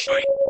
Ashley.